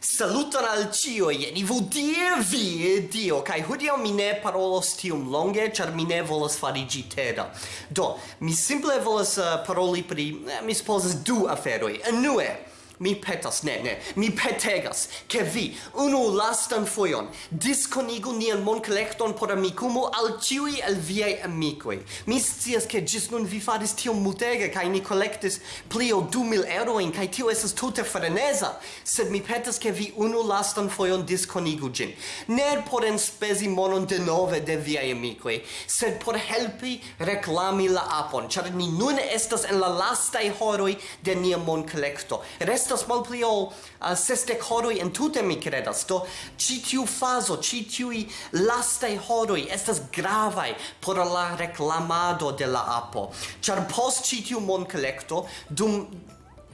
Saluton al cio, jeni vu die vi, dio, kai hudio mi ne parolos tium longe, char mi ne volas farigi teda. Do, mi simple volas uh, eh, paroli pri, eh, mi supposes, du aferoi. Enue, mi petas, ne, ne, mi petegas, che vi, unu lastan foion, disconigu nian moncollecton por amicumo al ciui el viei amicui. Mi scias che gis nun vi faris tiom mutega, cae ni collectis pli o du mil euroin, cae tio esas tute frenesa, sed mi petas che vi unu lastan foion disconigu gin. Ne por enspesi monon de nove de viei amicui, sed por helpi reclami la apon, char ni nun estas en la lastai horoi de nia moncollecto. Rest estas malpli ol uh, sesdek horoj entute mi kredas. Do ĉi tiu fazo ĉi tiuj lastaj horoj estas gravaj por la reklamado de la apo. Ĉar post ĉi tiu monkolekto dum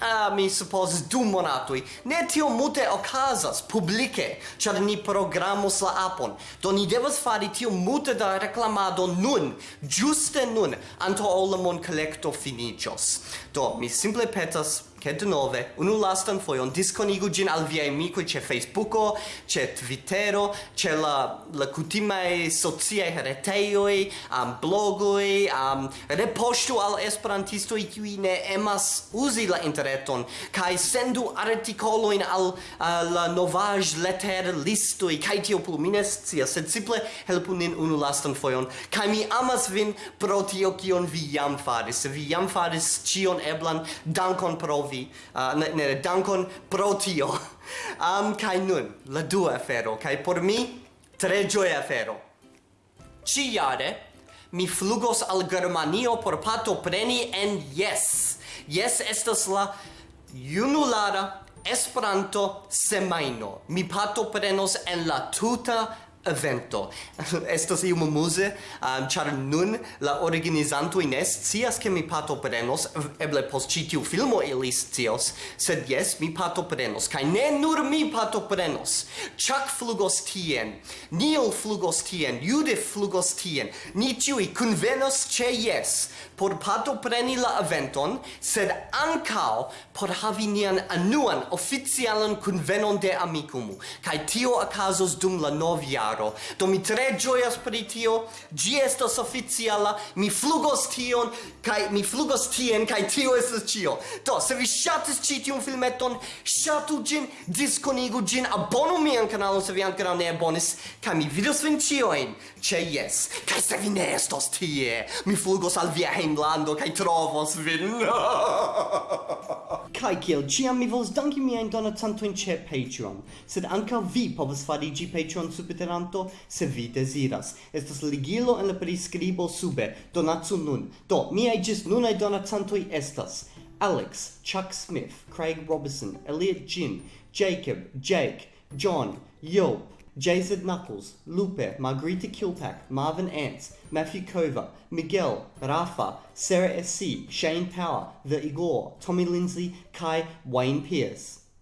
Ah, uh, mi suppose du monatoj ne tio mute okazas publike char ni programos la apon. Do ni devas fari tio mute da reklamado nun giuste nun anto ol la collecto finicios. do mi simple petas che un unu lastan foion disconigu gin al viai amicoi ce Facebooko, ce Twittero, ce la, la cutimae sociae reteioi, um, blogoi, am repostu al esperantistoi qui ne emas usi la interneton, kai sendu articoloin al uh, la novage letter listoi, kai tio plu mines cia, sed simple helpu nin unu lastan foion, kai mi amas vin pro tio kion vi jam faris, se vi jam faris cion eblan, dankon pro vi vi uh, ne, ne dankon pro tio. Um, kai nun la dua afero kai por mi tre gioia afero. Ciare mi flugos al Germanio por pato preni en yes. Yes estas la junulara Esperanto semaino. Mi pato prenos en la tuta evento. Estas iom muse, um, char nun la organizanto ines cias che mi partoprenos, eble post ĉi tiu filmo ilis cios, sed yes, mi partoprenos, kai ne nur mi partoprenos. Chuck flugos tien, Neil flugos tien, Judith flugos tien, ni ĉiuj convenos ĉe yes, por partopreni la eventon, sed ancao por havi nian anuan oficialan convenon de amicumu, kai tio acasos dum la novia jaro. Do mi tre gioias pri tio. gi estas oficiala. Mi flugos tion kai mi flugos tien kai tio estas cio. Do se vi shatis ci tiun filmeton, shatu gin, disconigu gin, abonu mian kanalon se vi ancora ne abonis kai mi vidos vin cioin, ĉe yes, kai se vi ne estos tie, mi flugos al via heimlando, kai trovos vin. Kai kiel ciam mi vols danki mia in donacantojn ĉe Patreon, sed ankaŭ vi povas fariĝi Patreon subtenanto se vi deziras. Estas ligilo en la priskribo sube. Donacu nun. Do, miaj ĝis nunaj donacantoj estas Alex, Chuck Smith, Craig Robinson, Elliot Jin, Jacob, Jake, John, Yope, Jason Knuckles, Lupe, Margarita Kiltak, Marvin Ants, Matthew Kova, Miguel, Rafa, Sarah S.C., Shane Power, The Igor, Tommy Lindsay, Kai, Wayne Pierce.